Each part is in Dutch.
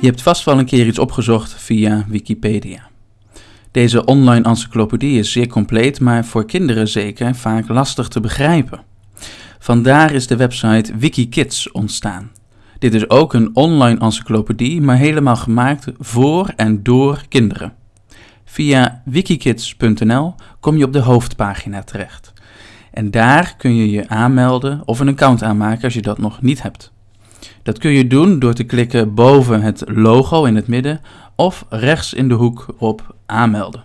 Je hebt vast wel een keer iets opgezocht via Wikipedia. Deze online encyclopedie is zeer compleet, maar voor kinderen zeker vaak lastig te begrijpen. Vandaar is de website Wikikids ontstaan. Dit is ook een online encyclopedie, maar helemaal gemaakt voor en door kinderen. Via wikikids.nl kom je op de hoofdpagina terecht. En daar kun je je aanmelden of een account aanmaken als je dat nog niet hebt. Dat kun je doen door te klikken boven het logo in het midden of rechts in de hoek op aanmelden.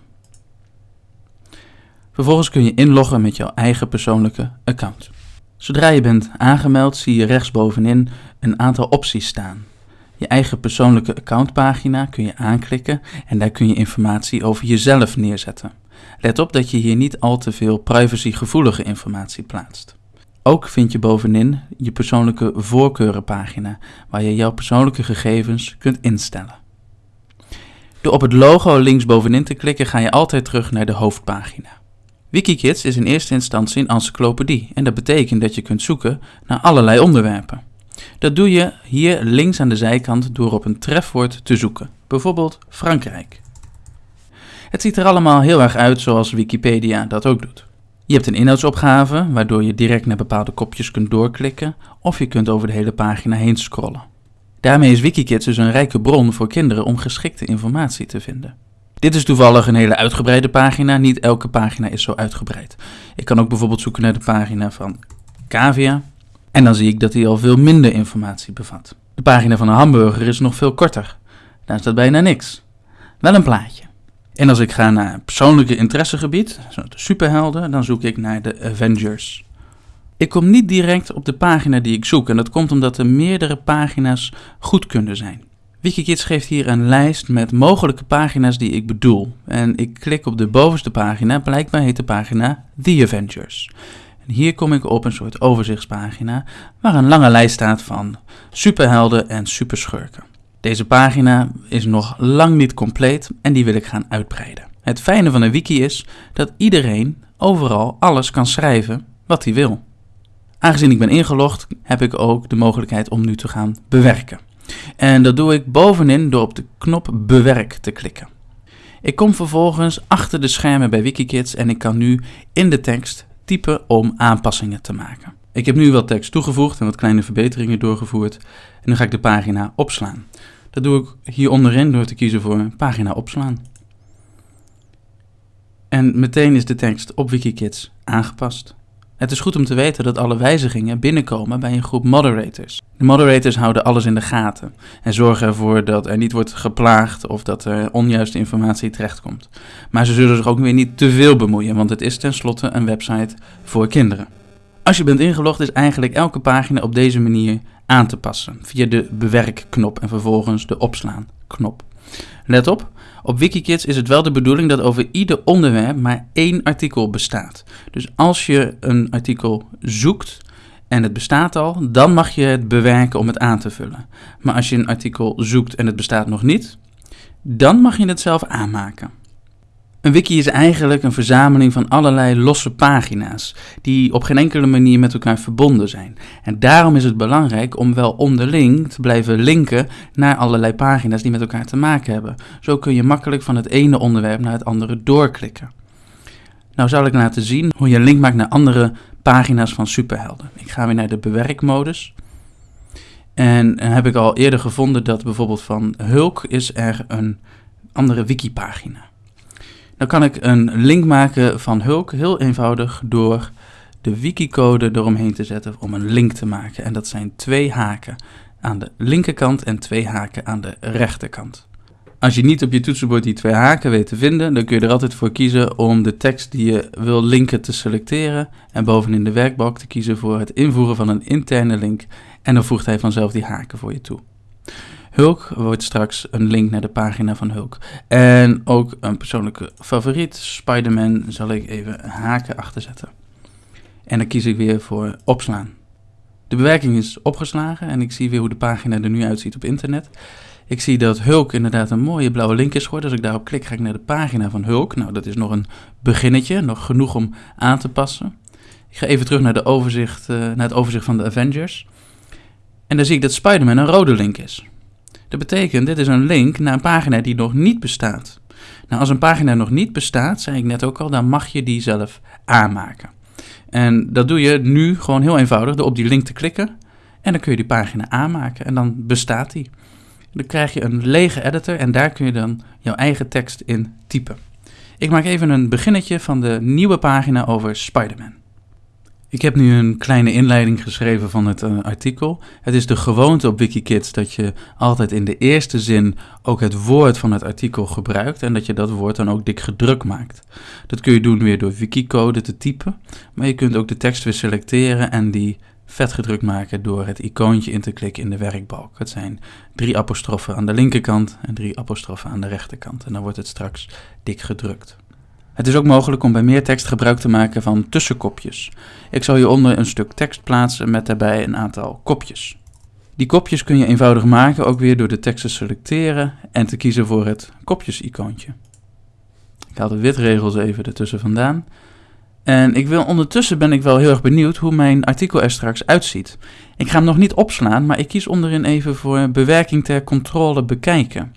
Vervolgens kun je inloggen met jouw eigen persoonlijke account. Zodra je bent aangemeld zie je rechtsbovenin een aantal opties staan. Je eigen persoonlijke accountpagina kun je aanklikken en daar kun je informatie over jezelf neerzetten. Let op dat je hier niet al te veel privacygevoelige informatie plaatst. Ook vind je bovenin je persoonlijke voorkeurenpagina, waar je jouw persoonlijke gegevens kunt instellen. Door op het logo links bovenin te klikken ga je altijd terug naar de hoofdpagina. Wikikids is in eerste instantie een encyclopedie en dat betekent dat je kunt zoeken naar allerlei onderwerpen. Dat doe je hier links aan de zijkant door op een trefwoord te zoeken, bijvoorbeeld Frankrijk. Het ziet er allemaal heel erg uit zoals Wikipedia dat ook doet. Je hebt een inhoudsopgave, waardoor je direct naar bepaalde kopjes kunt doorklikken, of je kunt over de hele pagina heen scrollen. Daarmee is Wikikids dus een rijke bron voor kinderen om geschikte informatie te vinden. Dit is toevallig een hele uitgebreide pagina, niet elke pagina is zo uitgebreid. Ik kan ook bijvoorbeeld zoeken naar de pagina van Cavia, en dan zie ik dat hij al veel minder informatie bevat. De pagina van een hamburger is nog veel korter. Daar staat bijna niks. Wel een plaatje. En als ik ga naar persoonlijke interessegebied, de superhelden, dan zoek ik naar de Avengers. Ik kom niet direct op de pagina die ik zoek en dat komt omdat er meerdere pagina's goed kunnen zijn. Wikikids geeft hier een lijst met mogelijke pagina's die ik bedoel. En ik klik op de bovenste pagina, blijkbaar heet de pagina The Avengers. En hier kom ik op een soort overzichtspagina waar een lange lijst staat van superhelden en superschurken. Deze pagina is nog lang niet compleet en die wil ik gaan uitbreiden. Het fijne van een wiki is dat iedereen overal alles kan schrijven wat hij wil. Aangezien ik ben ingelogd, heb ik ook de mogelijkheid om nu te gaan bewerken. En dat doe ik bovenin door op de knop bewerk te klikken. Ik kom vervolgens achter de schermen bij Wikikids en ik kan nu in de tekst typen om aanpassingen te maken. Ik heb nu wat tekst toegevoegd en wat kleine verbeteringen doorgevoerd en nu ga ik de pagina opslaan. Dat doe ik hier onderin door te kiezen voor pagina opslaan. En meteen is de tekst op Wikikids aangepast. Het is goed om te weten dat alle wijzigingen binnenkomen bij een groep moderators. De moderators houden alles in de gaten en zorgen ervoor dat er niet wordt geplaagd of dat er onjuiste informatie terechtkomt. Maar ze zullen zich ook weer niet te veel bemoeien, want het is tenslotte een website voor kinderen. Als je bent ingelogd is eigenlijk elke pagina op deze manier aan te passen via de bewerkknop en vervolgens de opslaan knop. Let op, op Wikikids is het wel de bedoeling dat over ieder onderwerp maar één artikel bestaat. Dus als je een artikel zoekt en het bestaat al, dan mag je het bewerken om het aan te vullen. Maar als je een artikel zoekt en het bestaat nog niet, dan mag je het zelf aanmaken. Een wiki is eigenlijk een verzameling van allerlei losse pagina's, die op geen enkele manier met elkaar verbonden zijn. En daarom is het belangrijk om wel onderling te blijven linken naar allerlei pagina's die met elkaar te maken hebben. Zo kun je makkelijk van het ene onderwerp naar het andere doorklikken. Nou zal ik laten zien hoe je een link maakt naar andere pagina's van superhelden. Ik ga weer naar de bewerkmodus. En heb ik al eerder gevonden dat bijvoorbeeld van Hulk is er een andere wikipagina. Dan kan ik een link maken van Hulk heel eenvoudig door de wikicode eromheen te zetten om een link te maken. En dat zijn twee haken aan de linkerkant en twee haken aan de rechterkant. Als je niet op je toetsenbord die twee haken weet te vinden, dan kun je er altijd voor kiezen om de tekst die je wil linken te selecteren en bovenin de werkbalk te kiezen voor het invoeren van een interne link en dan voegt hij vanzelf die haken voor je toe. Hulk wordt straks een link naar de pagina van Hulk. En ook een persoonlijke favoriet, Spider-Man, zal ik even haken achter zetten. En dan kies ik weer voor opslaan. De bewerking is opgeslagen en ik zie weer hoe de pagina er nu uitziet op internet. Ik zie dat Hulk inderdaad een mooie blauwe link is geworden. Als ik daarop klik, ga ik naar de pagina van Hulk. Nou, dat is nog een beginnetje, nog genoeg om aan te passen. Ik ga even terug naar, de overzicht, uh, naar het overzicht van de Avengers. En dan zie ik dat Spider-Man een rode link is. Dat betekent, dit is een link naar een pagina die nog niet bestaat. Nou, als een pagina nog niet bestaat, zei ik net ook al, dan mag je die zelf aanmaken. En dat doe je nu gewoon heel eenvoudig door op die link te klikken. En dan kun je die pagina aanmaken en dan bestaat die. Dan krijg je een lege editor en daar kun je dan jouw eigen tekst in typen. Ik maak even een beginnetje van de nieuwe pagina over Spider-Man. Ik heb nu een kleine inleiding geschreven van het uh, artikel. Het is de gewoonte op Wikikids dat je altijd in de eerste zin ook het woord van het artikel gebruikt en dat je dat woord dan ook dik gedrukt maakt. Dat kun je doen weer door wikicode te typen, maar je kunt ook de tekst weer selecteren en die vet gedrukt maken door het icoontje in te klikken in de werkbalk. Het zijn drie apostrofen aan de linkerkant en drie apostrofen aan de rechterkant en dan wordt het straks dik gedrukt. Het is ook mogelijk om bij meer tekst gebruik te maken van tussenkopjes. Ik zal hieronder een stuk tekst plaatsen met daarbij een aantal kopjes. Die kopjes kun je eenvoudig maken ook weer door de tekst te selecteren en te kiezen voor het kopjes-icoontje. Ik haal de witregels even ertussen vandaan. En ik wil ondertussen ben ik wel heel erg benieuwd hoe mijn artikel er straks uitziet. Ik ga hem nog niet opslaan, maar ik kies onderin even voor bewerking ter controle bekijken.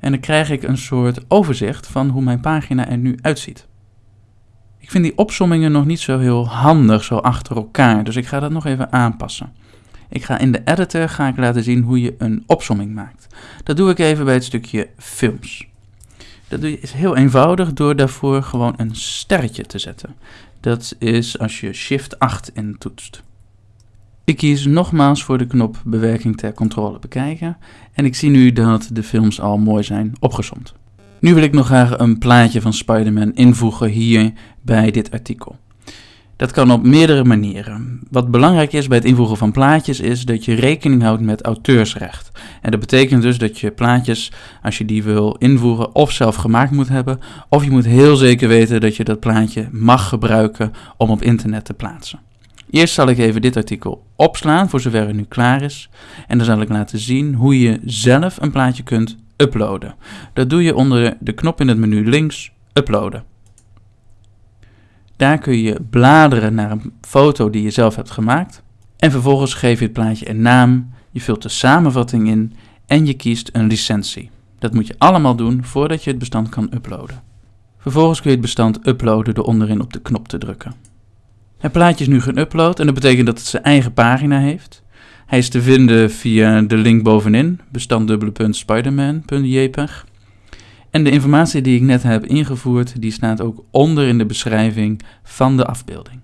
En dan krijg ik een soort overzicht van hoe mijn pagina er nu uitziet. Ik vind die opsommingen nog niet zo heel handig, zo achter elkaar, dus ik ga dat nog even aanpassen. Ik ga in de editor ga ik laten zien hoe je een opsomming maakt. Dat doe ik even bij het stukje films. Dat is heel eenvoudig door daarvoor gewoon een sterretje te zetten. Dat is als je Shift 8 intoetst. Ik kies nogmaals voor de knop bewerking ter controle bekijken en ik zie nu dat de films al mooi zijn opgezomd. Nu wil ik nog graag een plaatje van Spider-Man invoegen hier bij dit artikel. Dat kan op meerdere manieren. Wat belangrijk is bij het invoegen van plaatjes is dat je rekening houdt met auteursrecht. En dat betekent dus dat je plaatjes, als je die wil invoegen, of zelf gemaakt moet hebben, of je moet heel zeker weten dat je dat plaatje mag gebruiken om op internet te plaatsen. Eerst zal ik even dit artikel opslaan voor zover het nu klaar is. En dan zal ik laten zien hoe je zelf een plaatje kunt uploaden. Dat doe je onder de knop in het menu links, uploaden. Daar kun je bladeren naar een foto die je zelf hebt gemaakt. En vervolgens geef je het plaatje een naam, je vult de samenvatting in en je kiest een licentie. Dat moet je allemaal doen voordat je het bestand kan uploaden. Vervolgens kun je het bestand uploaden door onderin op de knop te drukken. Het plaatje is nu geüpload en dat betekent dat het zijn eigen pagina heeft. Hij is te vinden via de link bovenin, bestand.spiderman.jpg. En de informatie die ik net heb ingevoerd, die staat ook onder in de beschrijving van de afbeelding.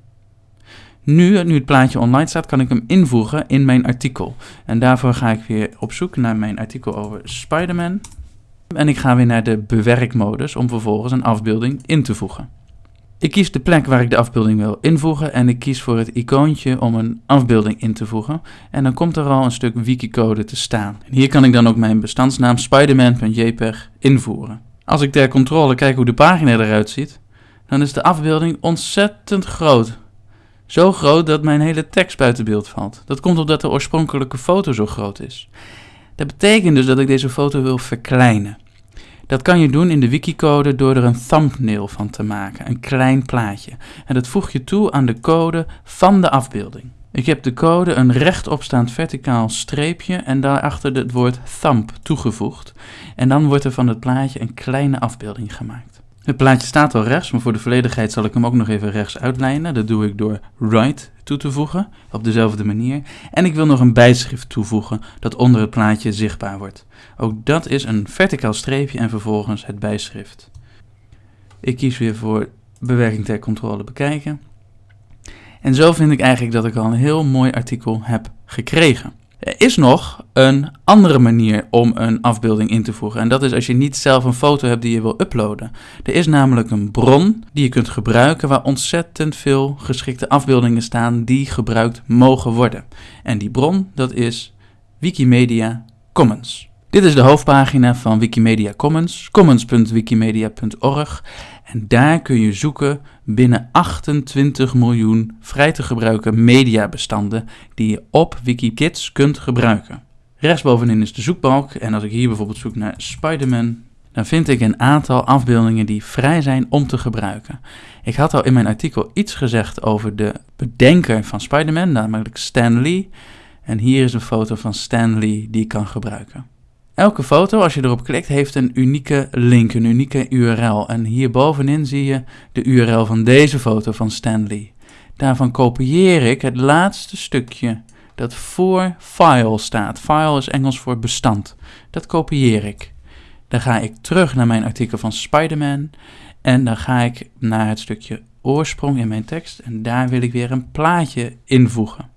Nu, nu het plaatje online staat, kan ik hem invoegen in mijn artikel. En daarvoor ga ik weer op zoek naar mijn artikel over Spider-Man. En ik ga weer naar de bewerkmodus om vervolgens een afbeelding in te voegen. Ik kies de plek waar ik de afbeelding wil invoegen en ik kies voor het icoontje om een afbeelding in te voegen. En dan komt er al een stuk wikicode te staan. En hier kan ik dan ook mijn bestandsnaam spiderman.jpg invoeren. Als ik ter controle kijk hoe de pagina eruit ziet, dan is de afbeelding ontzettend groot. Zo groot dat mijn hele tekst buiten beeld valt. Dat komt omdat de oorspronkelijke foto zo groot is. Dat betekent dus dat ik deze foto wil verkleinen. Dat kan je doen in de wikicode door er een thumbnail van te maken, een klein plaatje. En dat voeg je toe aan de code van de afbeelding. Ik heb de code een rechtopstaand verticaal streepje en daarachter het woord thumb toegevoegd. En dan wordt er van het plaatje een kleine afbeelding gemaakt. Het plaatje staat al rechts, maar voor de volledigheid zal ik hem ook nog even rechts uitlijnen. Dat doe ik door right toe te voegen, op dezelfde manier. En ik wil nog een bijschrift toevoegen dat onder het plaatje zichtbaar wordt. Ook dat is een verticaal streepje en vervolgens het bijschrift. Ik kies weer voor bewerking ter controle bekijken. En zo vind ik eigenlijk dat ik al een heel mooi artikel heb gekregen. Er is nog een andere manier om een afbeelding in te voegen. En dat is als je niet zelf een foto hebt die je wil uploaden. Er is namelijk een bron die je kunt gebruiken waar ontzettend veel geschikte afbeeldingen staan die gebruikt mogen worden. En die bron, dat is Wikimedia Commons. Dit is de hoofdpagina van Wikimedia Commons, commons.wikimedia.org. En daar kun je zoeken binnen 28 miljoen vrij te gebruiken mediabestanden die je op Wikikids kunt gebruiken. Rechtsbovenin is de zoekbalk en als ik hier bijvoorbeeld zoek naar Spider-Man, dan vind ik een aantal afbeeldingen die vrij zijn om te gebruiken. Ik had al in mijn artikel iets gezegd over de bedenker van Spider-Man, namelijk Stan Lee. En hier is een foto van Stan Lee die ik kan gebruiken. Elke foto, als je erop klikt, heeft een unieke link, een unieke URL. En hier bovenin zie je de URL van deze foto van Stanley. Daarvan kopieer ik het laatste stukje dat voor file staat. File is Engels voor bestand. Dat kopieer ik. Dan ga ik terug naar mijn artikel van Spider-Man en dan ga ik naar het stukje oorsprong in mijn tekst en daar wil ik weer een plaatje invoegen.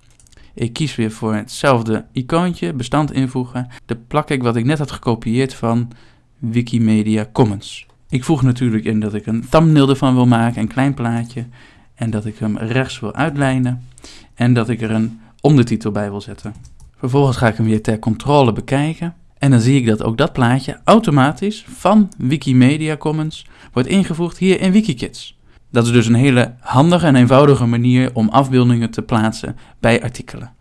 Ik kies weer voor hetzelfde icoontje, bestand invoegen. Dan plak ik wat ik net had gekopieerd van Wikimedia Commons. Ik voeg natuurlijk in dat ik een thumbnail ervan wil maken, een klein plaatje. En dat ik hem rechts wil uitlijnen. En dat ik er een ondertitel bij wil zetten. Vervolgens ga ik hem weer ter controle bekijken. En dan zie ik dat ook dat plaatje automatisch van Wikimedia Commons wordt ingevoegd hier in Wikikids. Dat is dus een hele handige en eenvoudige manier om afbeeldingen te plaatsen bij artikelen.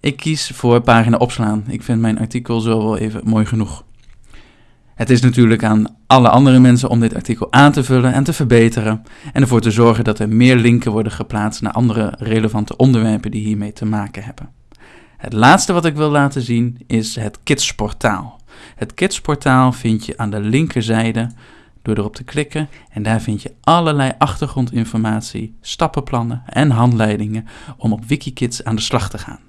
Ik kies voor pagina opslaan. Ik vind mijn artikel zo wel even mooi genoeg. Het is natuurlijk aan alle andere mensen om dit artikel aan te vullen en te verbeteren en ervoor te zorgen dat er meer linken worden geplaatst naar andere relevante onderwerpen die hiermee te maken hebben. Het laatste wat ik wil laten zien is het Kidsportaal. Het Kidsportaal vind je aan de linkerzijde door erop te klikken en daar vind je allerlei achtergrondinformatie, stappenplannen en handleidingen om op Wikikids aan de slag te gaan.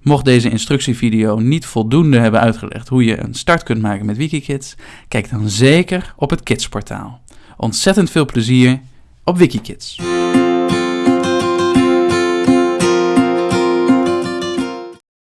Mocht deze instructievideo niet voldoende hebben uitgelegd hoe je een start kunt maken met Wikikids, kijk dan zeker op het Kidsportaal. Ontzettend veel plezier op Wikikids!